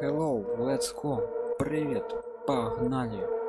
hello let's go. Привет погнали.